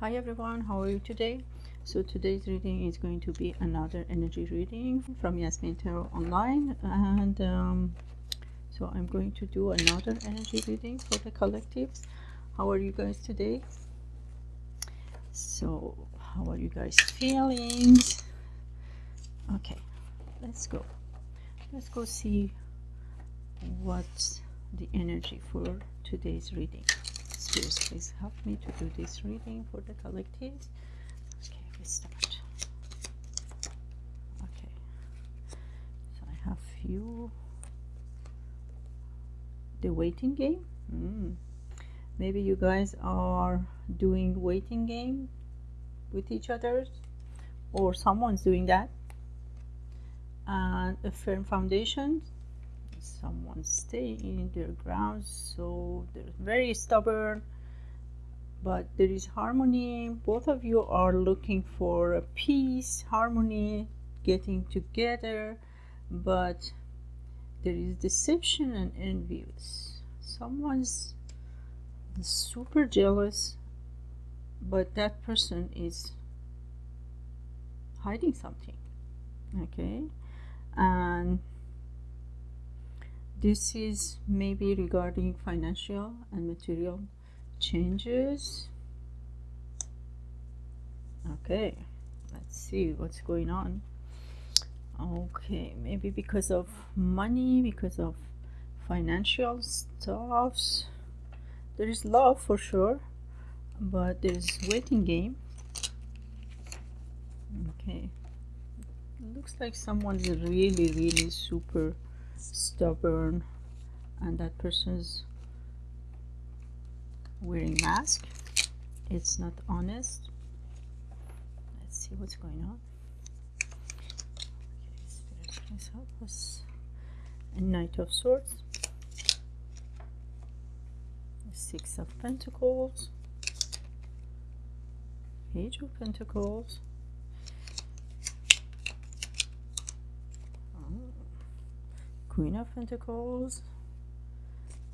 Hi everyone, how are you today? So today's reading is going to be another energy reading from Yasmin Tarot Online and um, so I'm going to do another energy reading for the collectives. How are you guys today? So how are you guys feeling? Okay, let's go. Let's go see what's the energy for today's reading please help me to do this reading for the collective. okay we start. Okay. So i have few. The waiting game? Mm. maybe you guys are doing waiting game with each other or someone's doing that. And a firm foundation someone stay in their grounds so they're very stubborn. But there is harmony. Both of you are looking for a peace harmony getting together. But there is deception and envious someone's super jealous but that person is hiding something okay? And this is maybe regarding financial and material changes. Okay let's see what's going on. Okay maybe because of money because of financial stuffs. There is love for sure but there's waiting game. Okay. Looks like someone's really really super stubborn and that person's wearing mask. It's not honest. Let's see what's going on. Okay a knight of swords. Six of pentacles. Page of pentacles Queen of Pentacles,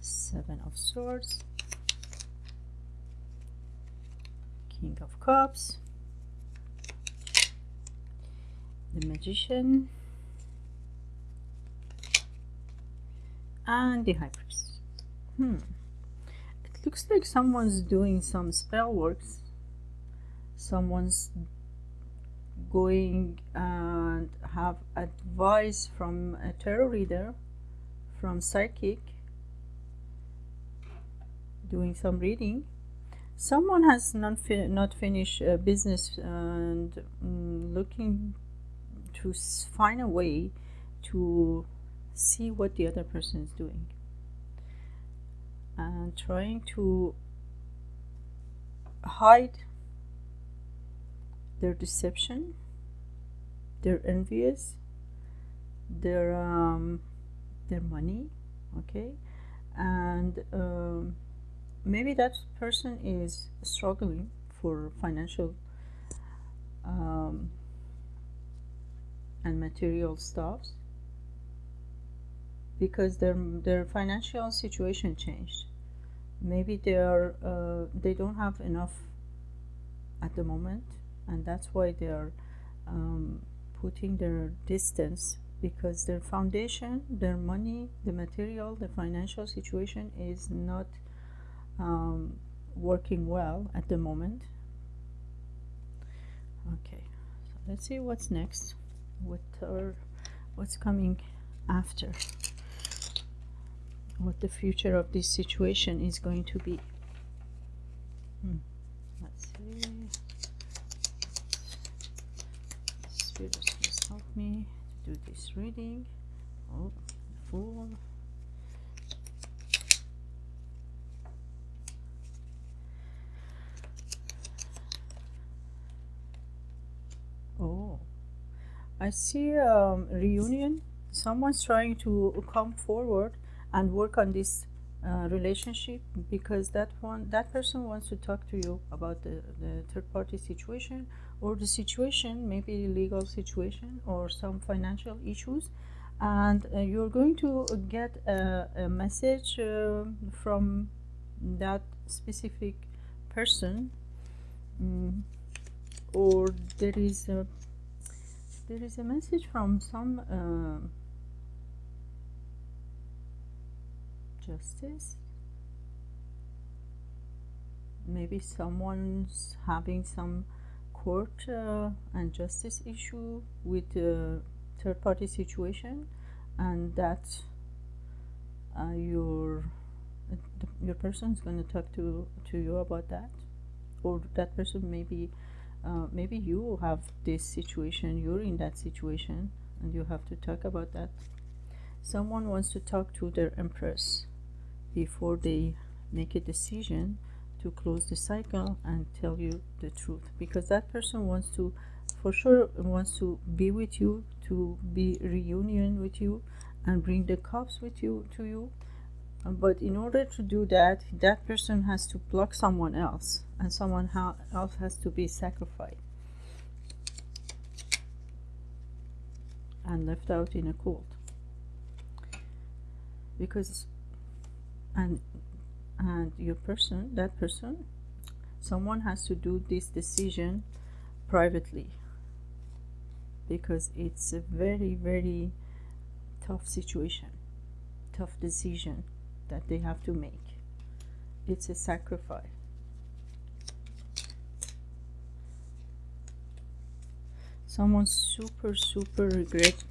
Seven of Swords, King of Cups, the Magician, and the High Priest. Hmm. It looks like someone's doing some spell works. Someone's going and have advice from a tarot reader from psychic doing some reading. Someone has not, fi not finished a business and um, looking to find a way to see what the other person is doing. And trying to hide their deception they're envious their um, their money okay? And um, maybe that person is struggling for financial um, and material stuffs because their their financial situation changed. Maybe they are uh, they don't have enough at the moment and that's why they are um, putting their distance because their foundation, their money, the material, the financial situation is not um, working well at the moment. Okay, so let's see what's next. What are, what's coming after? What the future of this situation is going to be? Hmm. Let's see. Spirit me to do this reading. Oh, fool. Oh, I see um, reunion. Someone's trying to come forward and work on this uh, relationship because that one that person wants to talk to you about the, the third party situation or the situation maybe legal situation or some financial issues. And uh, you're going to get a, a message uh, from that specific person mm, or there is a there is a message from some justice. Maybe someone's having some court uh, and justice issue with a third party situation and that uh, your your person is going to talk to to you about that. Or that person maybe uh, maybe you have this situation you're in that situation and you have to talk about that. Someone wants to talk to their empress before they make a decision to close the cycle and tell you the truth. Because that person wants to for sure wants to be with you to be reunion with you and bring the cups with you to you. But in order to do that that person has to block someone else and someone else has to be sacrificed and left out in a cold. Because and and your person that person someone has to do this decision privately. Because it's a very very tough situation tough decision that they have to make. It's a sacrifice. Someone super super regret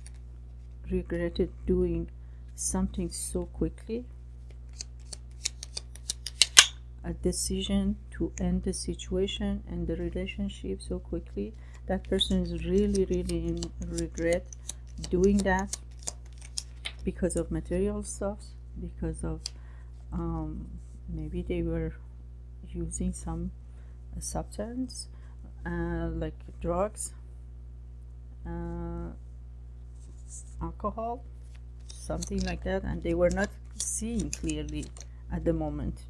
regretted doing something so quickly a decision to end the situation and the relationship so quickly that person is really really in regret doing that because of material stuff because of um, maybe they were using some substance uh, like drugs uh, alcohol something like that and they were not seeing clearly at the moment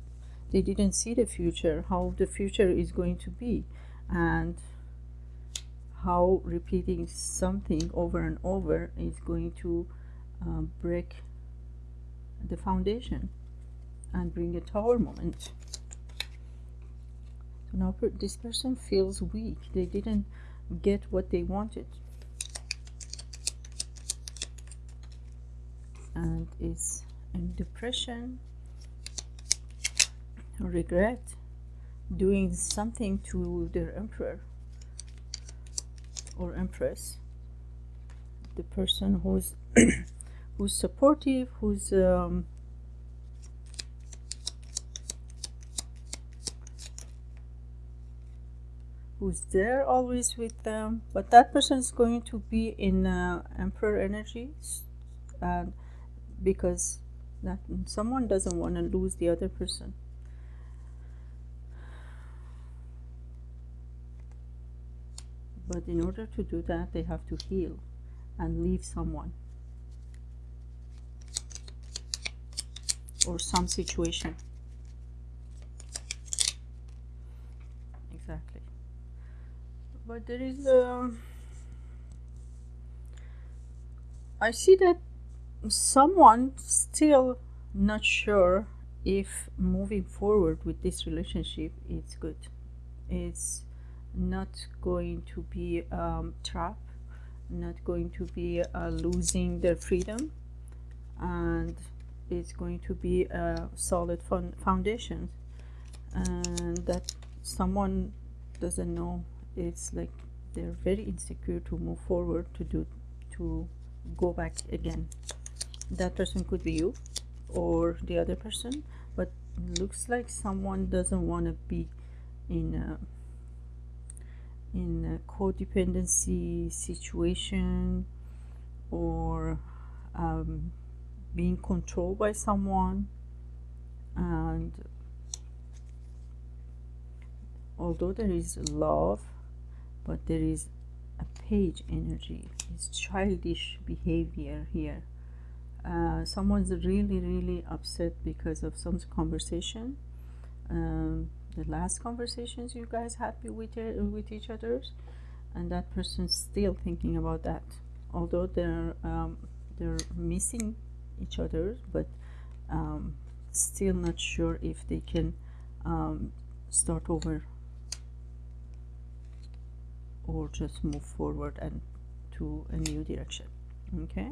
they didn't see the future how the future is going to be and how repeating something over and over is going to uh, break the foundation and bring a tower moment. So now per this person feels weak. They didn't get what they wanted. And is in depression regret doing something to their emperor or empress. The person who's who's supportive who's um, who's there always with them. But that person is going to be in uh, emperor energy and because that someone doesn't want to lose the other person but in order to do that they have to heal and leave someone or some situation. Exactly. But there is a um, I see that someone still not sure if moving forward with this relationship is good. It's not going to be um, trap not going to be uh, losing their freedom and it's going to be a solid foundation. And that someone doesn't know it's like they're very insecure to move forward to do to go back again. That person could be you or the other person but looks like someone doesn't want to be in a in a codependency situation or um, being controlled by someone and although there is love but there is a page energy it's childish behavior here. Uh, someone's really really upset because of some conversation um, the last conversations you guys had with with each other and that person's still thinking about that. Although they're um, they're missing each other but um, still not sure if they can um, start over or just move forward and to a new direction. Okay?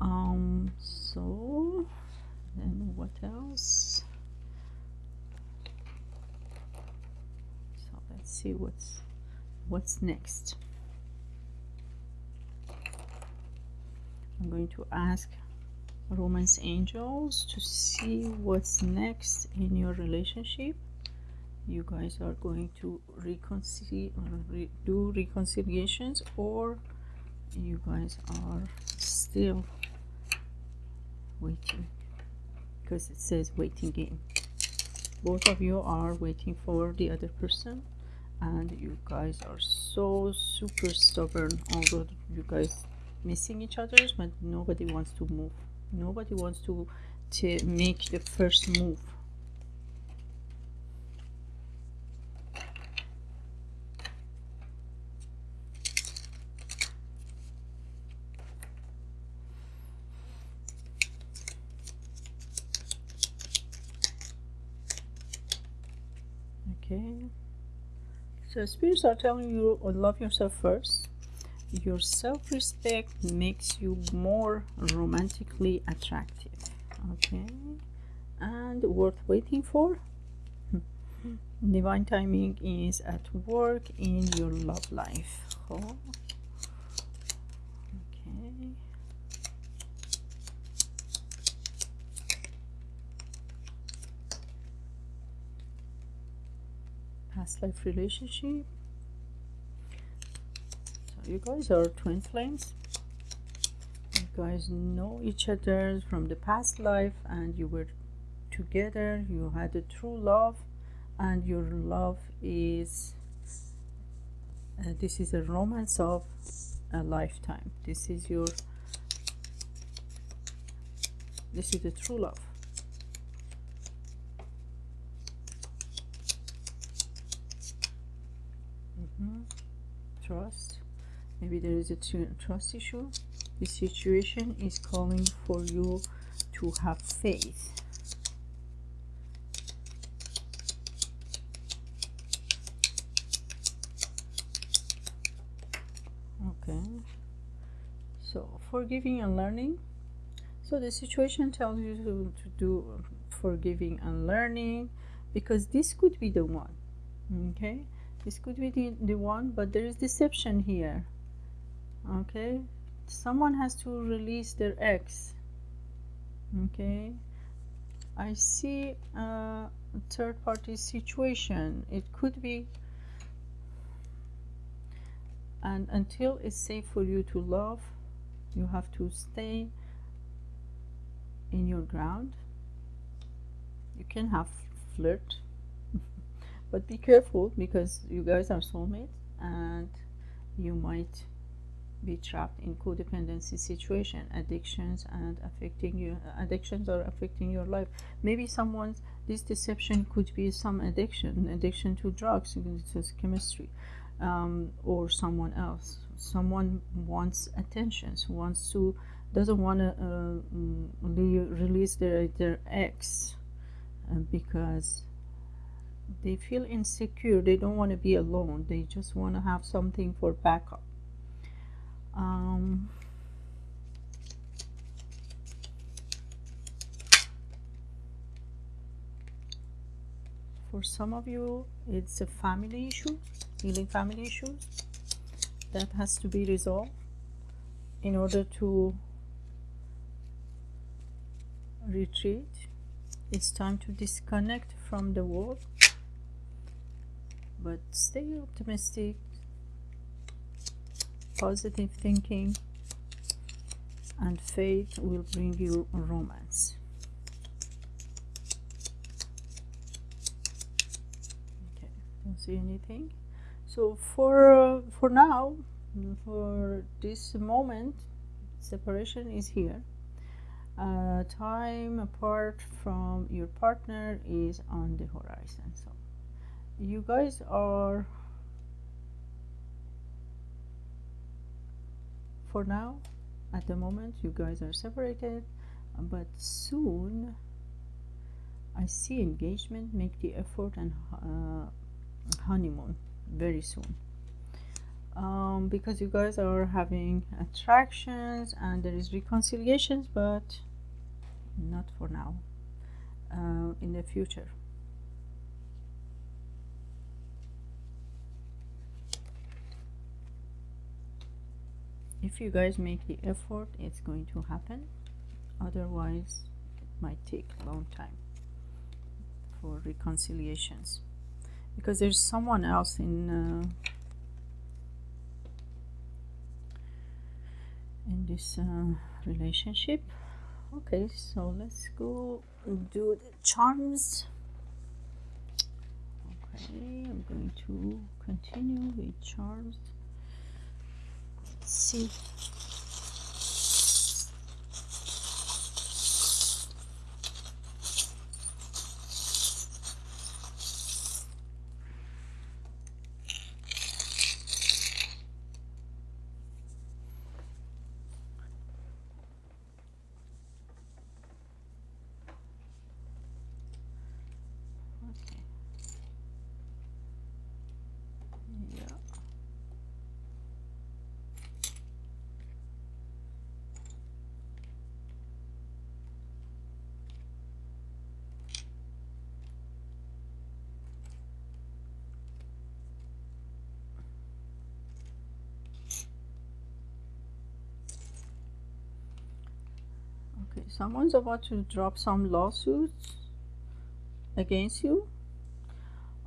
Um so then what else so let's see what's what's next. I'm going to ask romance angels to see what's next in your relationship. You guys are going to reconcile re do reconciliations or you guys are still waiting because it says waiting game. Both of you are waiting for the other person and you guys are so super stubborn although you guys missing each other but nobody wants to move. Nobody wants to, to make the first move okay so spirits are telling you oh, love yourself first. Your self-respect makes you more romantically attractive. Okay. And worth waiting for? Hmm. Divine timing is at work in your love life. Oh. okay past life relationship. So you guys are twin flames. You guys know each other from the past life and you were together. You had a true love and your love is uh, this is a romance of a lifetime. This is your this is the true love mm -hmm. trust there is a trust issue. The situation is calling for you to have faith. Okay. So forgiving and learning. So the situation tells you to, to do forgiving and learning because this could be the one. Okay? This could be the, the one but there is deception here okay? Someone has to release their ex. Okay? I see a third party situation. It could be and until it's safe for you to love you have to stay in your ground. You can have flirt but be careful because you guys are soulmates and you might be trapped in codependency situation. Addictions and affecting you addictions are affecting your life. Maybe someone's this deception could be some addiction addiction to drugs it's chemistry um, or someone else. Someone wants attention wants to doesn't want to uh, release their their ex uh, because they feel insecure. They don't want to be alone. They just want to have something for backup for some of you it's a family issue healing family issues that has to be resolved in order to retreat. It's time to disconnect from the world but stay optimistic positive thinking and faith will bring you romance okay don't see anything. So for for now for this moment separation is here. Uh, time apart from your partner is on the horizon. So you guys are for now at the moment you guys are separated but soon I see engagement make the effort and uh, honeymoon very soon. Um, because you guys are having attractions and there is reconciliations but not for now. Uh, in the future. If you guys make the effort it's going to happen. Otherwise it might take a long time for reconciliations because there's someone else in uh, in this uh, relationship. Okay so let's go do the charms. Okay I'm going to continue with charms. Let's see Okay. Yeah. Okay, someone's about to drop some lawsuits against you.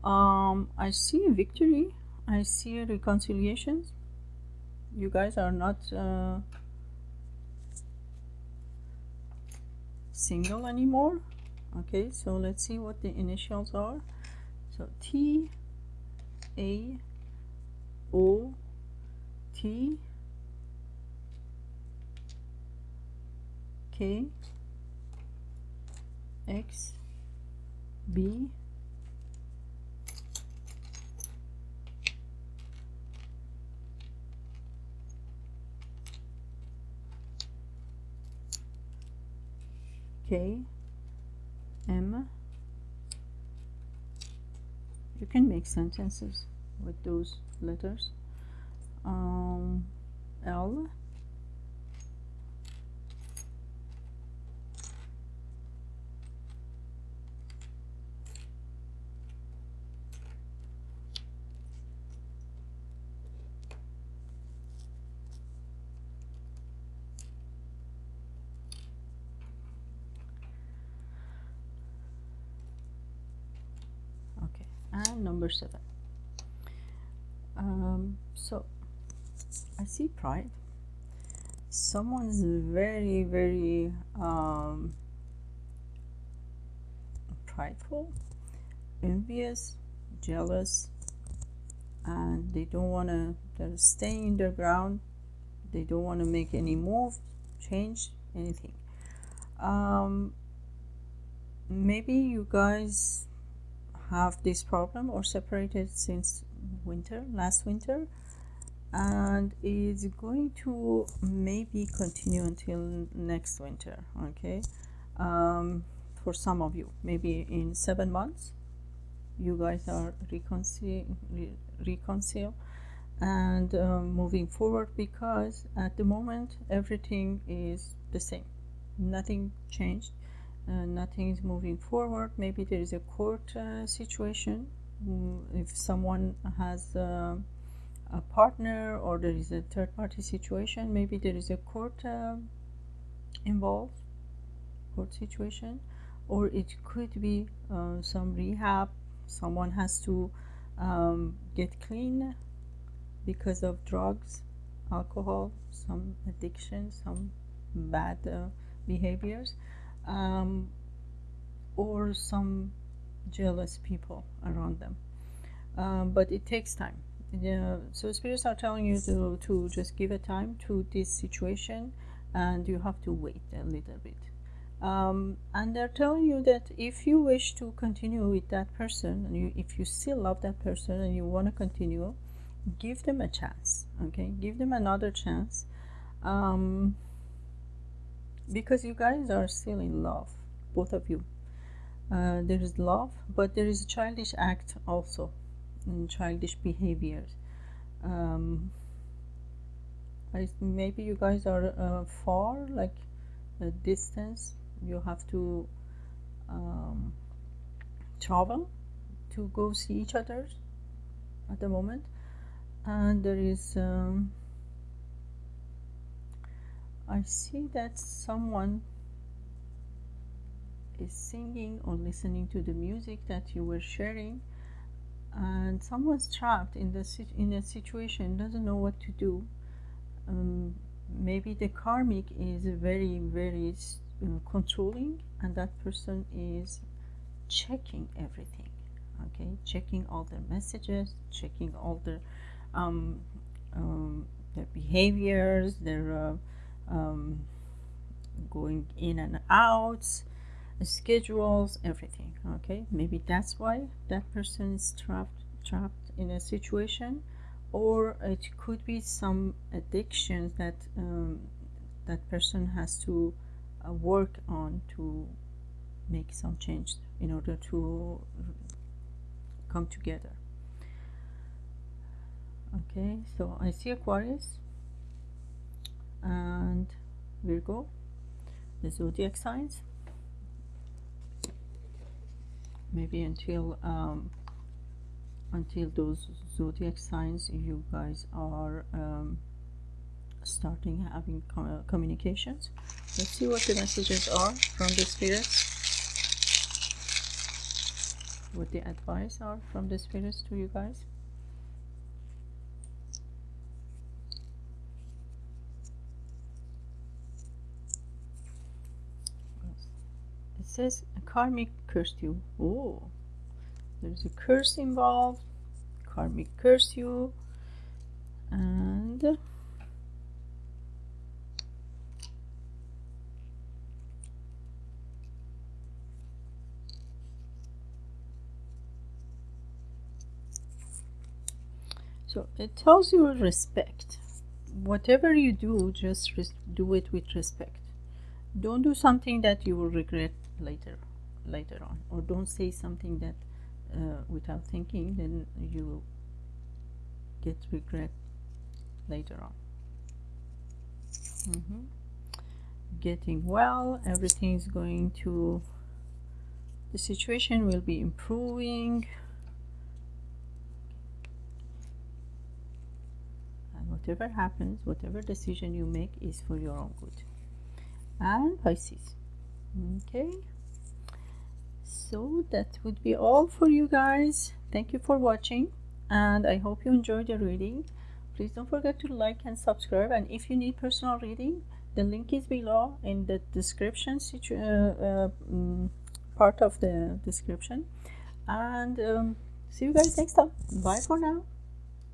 Um i see a victory. I see reconciliations. You guys are not uh, single anymore. Okay so let's see what the initials are. So t a o t k x b K M. You can make sentences with those letters. Um, L 7 um, so I see pride. Someone's very very um, prideful envious jealous and they don't want to they're staying their ground. They don't want to make any move change anything. Um, maybe you guys have this problem or separated since winter last winter and it's going to maybe continue until next winter okay? Um, for some of you maybe in seven months you guys are reconcile re reconcile and um, moving forward because at the moment everything is the same. Nothing changed nothing is moving forward. Maybe there is a court uh, situation mm, if someone has uh, a partner or there is a third party situation maybe there is a court uh, involved court situation or it could be uh, some rehab someone has to um, get clean because of drugs alcohol some addiction some bad uh, behaviors um, or some jealous people around them. Um, but it takes time. Yeah, so spirits are telling you to, to just give a time to this situation and you have to wait a little bit. Um, and they're telling you that if you wish to continue with that person and you, if you still love that person and you want to continue give them a chance okay? Give them another chance. Um, because you guys are still in love both of you. Uh, there is love but there is a childish act also and childish behaviors. Um, I, maybe you guys are uh, far like a distance. You have to um, travel to go see each other at the moment. And there is um, I see that someone is singing or listening to the music that you were sharing and someone's trapped in the in a situation doesn't know what to do. Um, maybe the karmic is very very uh, controlling and that person is checking everything okay? Checking all their messages checking all their um, um, their behaviors their uh, um, going in and out schedules everything okay? Maybe that's why that person is trapped trapped in a situation or it could be some addictions that um, that person has to uh, work on to make some change in order to come together. Okay so I see Aquarius and Virgo the zodiac signs. Maybe until um, until those zodiac signs you guys are um, starting having com communications. Let's see what the messages are from the spirits. What the advice are from the spirits to you guys says a karmic cursed you. Oh there's a curse involved karmic curse you and so it tells you respect. Whatever you do just do it with respect. Don't do something that you will regret later later on. Or don't say something that uh, without thinking then you get regret later on. Mm -hmm. getting well everything is going to the situation will be improving. And whatever happens whatever decision you make is for your own good. And Pisces okay. So that would be all for you guys. Thank you for watching and i hope you enjoyed the reading. Please don't forget to like and subscribe and if you need personal reading the link is below in the description uh, uh, mm, part of the description. And um, see you guys next time. Bye for now